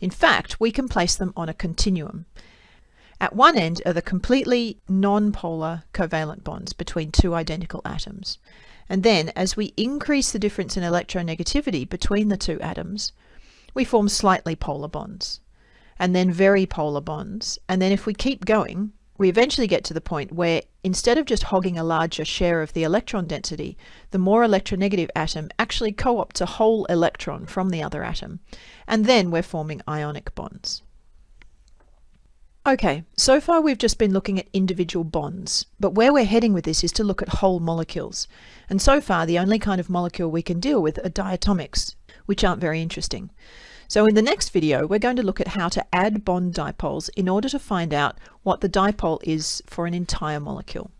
In fact, we can place them on a continuum. At one end are the completely non-polar covalent bonds between two identical atoms. And then, as we increase the difference in electronegativity between the two atoms, we form slightly polar bonds, and then very polar bonds. And then if we keep going, we eventually get to the point where instead of just hogging a larger share of the electron density, the more electronegative atom actually co-opts a whole electron from the other atom. And then we're forming ionic bonds. Okay, so far we've just been looking at individual bonds, but where we're heading with this is to look at whole molecules. And so far the only kind of molecule we can deal with are diatomics, which aren't very interesting. So in the next video, we're going to look at how to add bond dipoles in order to find out what the dipole is for an entire molecule.